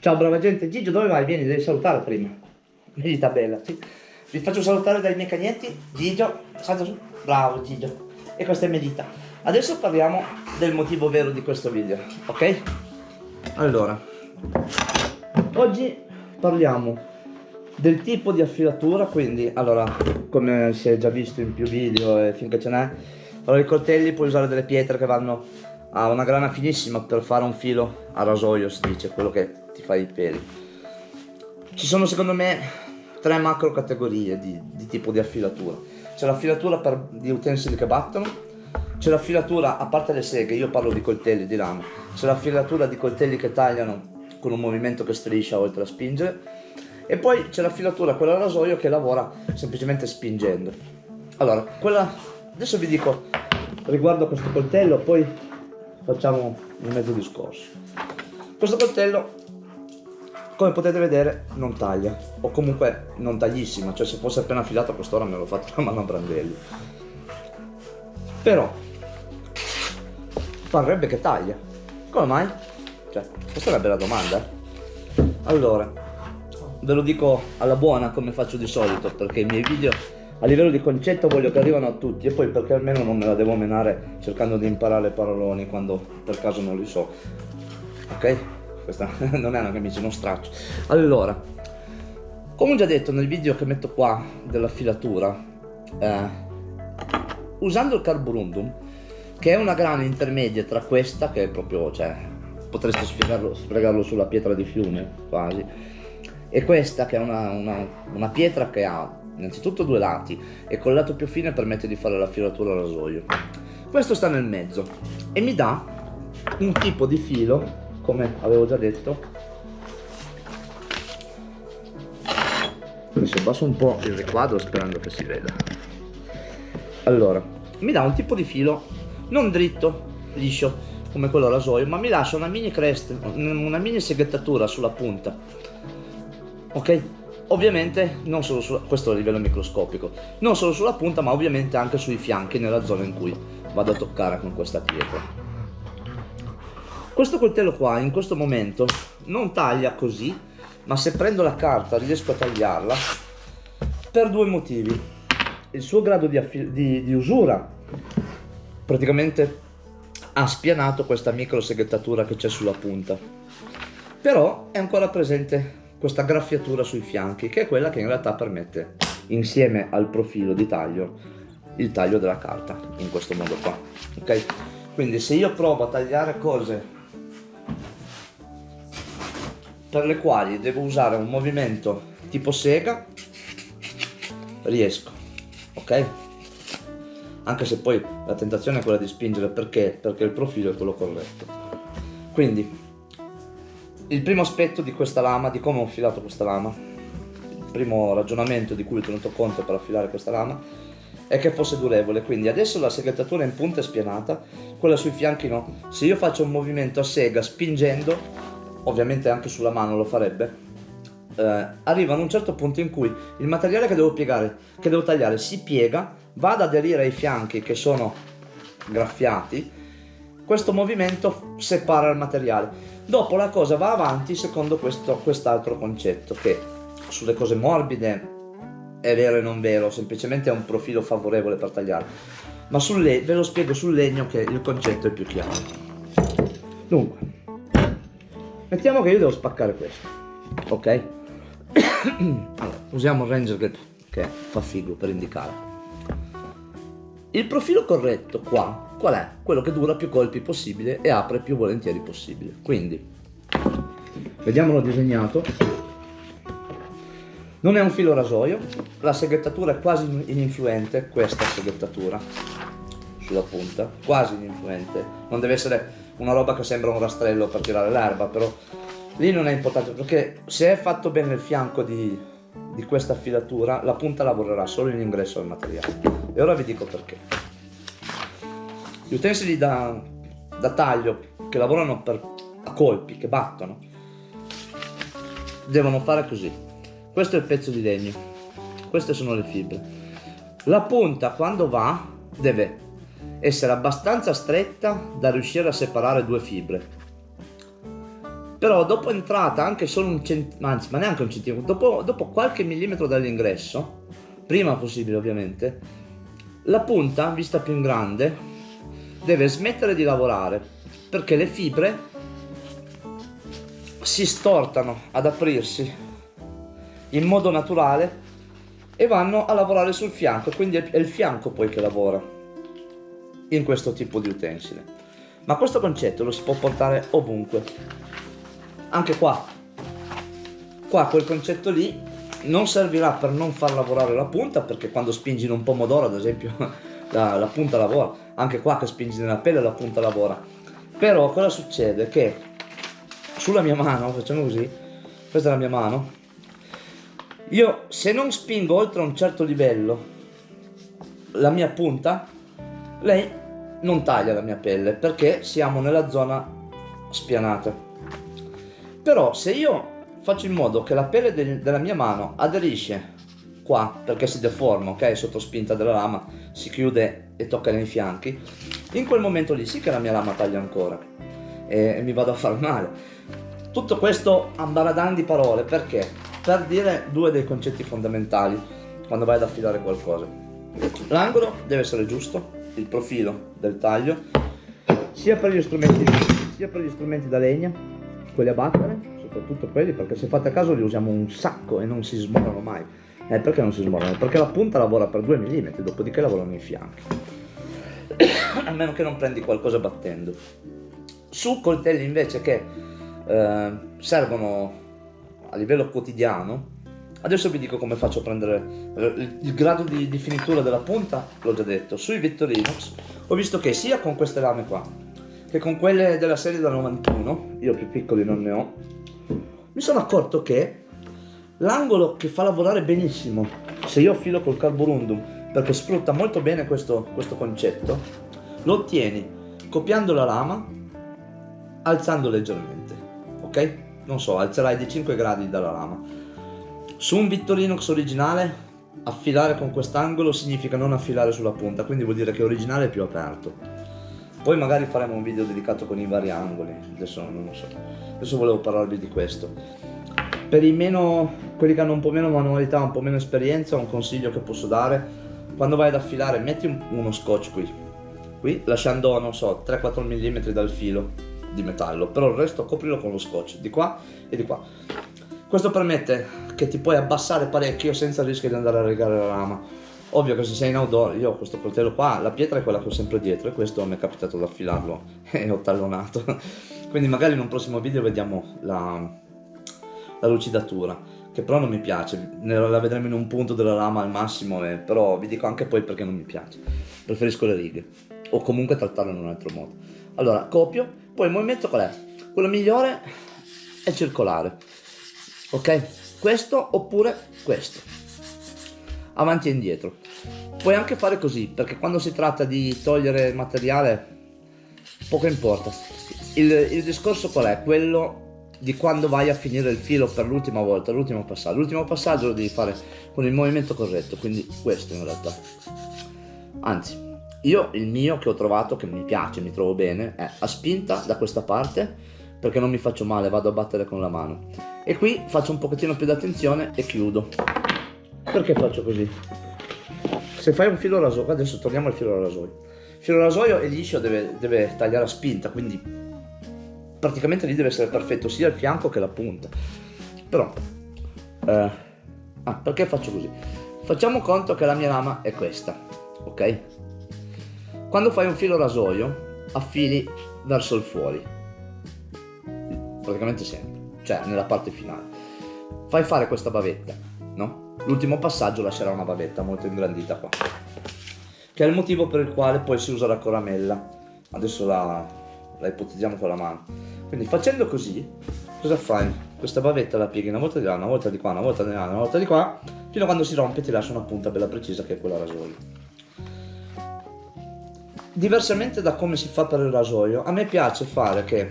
Ciao brava gente, Gigio dove vai? Vieni, devi salutare prima. Medita bella, sì. Vi faccio salutare dai miei cagnetti. Gigio, salta su. Bravo Gigio. E questa è Medita. Adesso parliamo del motivo vero di questo video, ok? Allora, oggi parliamo del tipo di affilatura, quindi, allora, come si è già visto in più video e finché ce n'è, allora i coltelli puoi usare delle pietre che vanno a una grana finissima per fare un filo a rasoio, si dice, quello che ti fa i peli. Ci sono secondo me tre macro categorie di, di tipo di affilatura. C'è l'affilatura per gli utensili che battono, c'è l'affilatura, a parte le seghe, io parlo di coltelli di lama, c'è l'affilatura di coltelli che tagliano con un movimento che striscia oltre a spingere, e poi c'è la filatura, quella a rasoio che lavora semplicemente spingendo. Allora, quella... adesso vi dico riguardo a questo coltello, poi facciamo un mezzo discorso. Questo coltello, come potete vedere, non taglia, o comunque non taglissima, cioè se fosse appena affilato a quest'ora me l'ho fatto la mano a brandelli. Però, parrebbe che taglia. Come mai? Cioè, questa è una bella domanda. Eh. Allora, ve lo dico alla buona come faccio di solito perché i miei video a livello di concetto voglio che arrivano a tutti e poi perché almeno non me la devo menare cercando di imparare paroloni quando per caso non li so ok? questa non è una camicia, uno straccio allora come ho già detto nel video che metto qua della filatura eh, usando il carborundum che è una grana intermedia tra questa che è proprio cioè potreste spiegarlo, spiegarlo sulla pietra di fiume quasi e questa che è una, una, una pietra che ha innanzitutto due lati e col lato più fine permette di fare la filatura al rasoio questo sta nel mezzo e mi dà un tipo di filo come avevo già detto. Adesso abbasso un po' il riquadro sperando che si veda. Allora mi dà un tipo di filo non dritto liscio come quello rasoio ma mi lascia una mini crest una mini seghettatura sulla punta. Ok? Ovviamente non solo su questo a livello microscopico, non solo sulla punta ma ovviamente anche sui fianchi nella zona in cui vado a toccare con questa pietra. Questo coltello qua in questo momento non taglia così, ma se prendo la carta riesco a tagliarla per due motivi. Il suo grado di, di, di usura praticamente ha spianato questa micro seghettatura che c'è sulla punta, però è ancora presente questa graffiatura sui fianchi che è quella che in realtà permette insieme al profilo di taglio il taglio della carta in questo modo qua ok? Quindi se io provo a tagliare cose per le quali devo usare un movimento tipo sega riesco ok? Anche se poi la tentazione è quella di spingere perché? Perché il profilo è quello corretto. Quindi il primo aspetto di questa lama, di come ho affilato questa lama, il primo ragionamento di cui ho tenuto conto per affilare questa lama, è che fosse durevole, quindi adesso la seghettatura in punta è spianata, quella sui fianchi no. Se io faccio un movimento a sega spingendo, ovviamente anche sulla mano lo farebbe, eh, arriva a un certo punto in cui il materiale che devo piegare, che devo tagliare, si piega, va ad aderire ai fianchi che sono graffiati, questo movimento separa il materiale Dopo la cosa va avanti secondo questo quest'altro concetto che sulle cose morbide è vero e non vero, semplicemente è un profilo favorevole per tagliare. Ma ve lo spiego sul legno che il concetto è più chiaro. Dunque, mettiamo che io devo spaccare questo, ok? allora, usiamo il Ranger che, che fa figo per indicare. Il profilo corretto qua qual è? Quello che dura più colpi possibile e apre più volentieri possibile. Quindi, vediamolo disegnato. Non è un filo rasoio, la seghettatura è quasi ininfluente, questa seghettatura sulla punta, quasi ininfluente. Non deve essere una roba che sembra un rastrello per tirare l'erba, però lì non è importante perché se è fatto bene il fianco di, di questa filatura, la punta lavorerà solo in ingresso al materiale. E ora vi dico perché. Gli utensili da, da taglio che lavorano per, a colpi, che battono, devono fare così. Questo è il pezzo di legno, queste sono le fibre. La punta quando va deve essere abbastanza stretta da riuscire a separare due fibre. però dopo entrata anche solo un centimetro, anzi ma neanche un centimetro, dopo, dopo qualche millimetro dall'ingresso, prima possibile ovviamente, la punta, vista più in grande, deve smettere di lavorare perché le fibre si stortano ad aprirsi in modo naturale e vanno a lavorare sul fianco, quindi è il fianco poi che lavora in questo tipo di utensile. Ma questo concetto lo si può portare ovunque, anche qua. Qua quel concetto lì non servirà per non far lavorare la punta, perché quando spingi in un pomodoro ad esempio la, la punta lavora, anche qua che spingi nella pelle la punta lavora. Però cosa succede? Che sulla mia mano, facciamo così, questa è la mia mano, io se non spingo oltre un certo livello la mia punta, lei non taglia la mia pelle perché siamo nella zona spianata. Però se io faccio in modo che la pelle de della mia mano aderisce qua perché si deforma, ok? Sotto spinta della lama si chiude e tocca nei fianchi, in quel momento lì sì che la mia lama taglia ancora e, mi vado a far male. Tutto questo ambaradan di parole perché? per dire due dei concetti fondamentali quando vai ad affilare qualcosa. L'angolo deve essere giusto, il profilo del taglio, sia per gli strumenti, sia per gli strumenti da legna, quelli a battere, soprattutto quelli, perché se fate caso li usiamo un sacco e non si smorano mai. Eh, perché non si smorano? Perché la punta lavora per 2 mm, dopodiché lavorano i fianchi. a meno che non prendi qualcosa battendo. Su coltelli invece che eh, servono a livello quotidiano, adesso vi dico come faccio a prendere il grado di, di finitura della punta, l'ho già detto, sui Victorinox ho visto che sia con queste lame qua, che con quelle della serie da 91, io più piccoli non ne ho, mi sono accorto che l'angolo che fa lavorare benissimo, se io filo col carborundum, perché sfrutta molto bene questo, questo concetto, lo ottieni copiando la lama, alzando leggermente, ok? non so, alzerai di 5 gradi dalla lama. Su un Victorinox originale, affilare con quest'angolo significa non affilare sulla punta, quindi vuol dire che originale è più aperto. Poi magari faremo un video dedicato con i vari angoli, adesso non lo so. Adesso volevo parlarvi di questo. Per i meno, quelli che hanno un po' meno manualità, un po' meno esperienza, un consiglio che posso dare, quando vai ad affilare metti un, uno scotch qui, qui lasciando, non so, 3-4 mm dal filo, di metallo, però il resto coprilo con lo scotch, di qua e di qua. Questo permette che ti puoi abbassare parecchio senza il rischio di andare a rigare la lama. Ovvio che se sei in outdoor, io ho questo coltello qua, la pietra è quella che ho sempre dietro e questo mi è capitato di affilarlo e ho tallonato. Quindi magari in un prossimo video vediamo la, la lucidatura, che però non mi piace, la vedremo in un punto della lama al massimo, eh, però vi dico anche poi perché non mi piace. Preferisco le righe, o comunque trattarlo in un altro modo. Allora, copio, poi il movimento qual è? Quello migliore è circolare, ok? Questo oppure questo, avanti e indietro. Puoi anche fare così, perché quando si tratta di togliere materiale, poco importa. Il, il discorso qual è? Quello di quando vai a finire il filo per l'ultima volta, l'ultimo passaggio. L'ultimo passaggio lo devi fare con il movimento corretto, quindi questo in realtà. Anzi, io il mio che ho trovato, che mi piace, mi trovo bene, è a spinta da questa parte, perché non mi faccio male, vado a battere con la mano. E qui faccio un pochettino più d'attenzione e chiudo. Perché faccio così? Se fai un filo rasoio, adesso torniamo al filo rasoio. Il filo rasoio è liscio, deve, deve tagliare a spinta, quindi praticamente lì deve essere perfetto sia il fianco che la punta. Però, eh, ah, perché faccio così? Facciamo conto che la mia lama è questa, ok? Quando fai un filo rasoio, affili verso il fuori. Praticamente sempre, cioè nella parte finale. Fai fare questa bavetta, no? L'ultimo passaggio lascerà una bavetta molto ingrandita qua. Che è il motivo per il quale poi si usa la coramella. Adesso la, la ipotizziamo con la mano. Quindi facendo così, cosa fai? Questa bavetta la pieghi una volta di là, una volta di qua, una volta di là, una volta di qua, fino a quando si rompe ti lascia una punta bella precisa che è quella rasoio diversamente da come si fa per il rasoio, a me piace fare che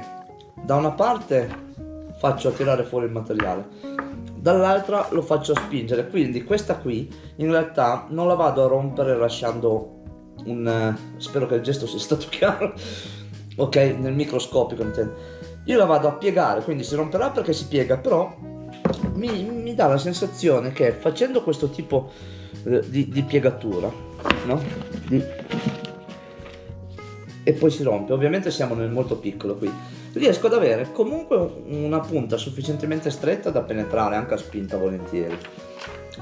da una parte faccio tirare fuori il materiale, dall'altra lo faccio spingere, quindi questa qui in realtà non la vado a rompere lasciando un... spero che il gesto sia stato chiaro, ok, nel microscopico intendo. Io la vado a piegare, quindi si romperà perché si piega, però mi, mi dà la sensazione che facendo questo tipo eh, di, di piegatura, no? Di... E poi si rompe, ovviamente siamo nel molto piccolo qui, riesco ad avere comunque una punta sufficientemente stretta da penetrare anche a spinta volentieri.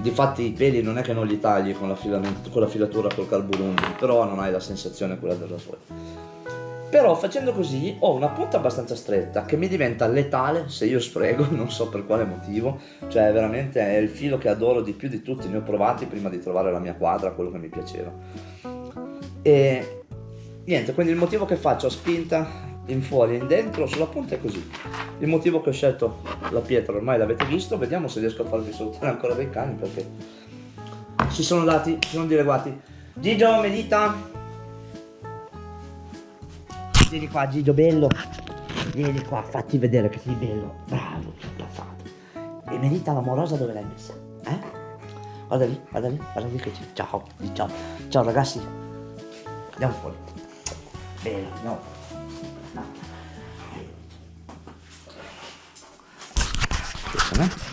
Difatti i peli non è che non li tagli con la, con la filatura col carburante, però non hai la sensazione quella del rasoio. Però facendo così ho una punta abbastanza stretta che mi diventa letale se io sfrego, non so per quale motivo, cioè veramente è il filo che adoro di più di tutti, ne ho provati prima di trovare la mia quadra, quello che mi piaceva. E niente, quindi il motivo che faccio a spinta in fuori e in dentro sulla punta è così. Il motivo che ho scelto la pietra ormai l'avete visto, vediamo se riesco a farvi salutare ancora dei cani perché si sono dati, si sono dileguati. Gigio, medita! Vieni qua Gigio, bello. Vieni qua, fatti vedere che sei bello. Bravo, passato. E medita l'amorosa dove l'hai messa? Eh? Guarda lì, guarda lì, guarda lì che c'è. Ciao, ciao. Ciao ragazzi. Andiamo fuori. Bene, andiamo fuori. No. Eh?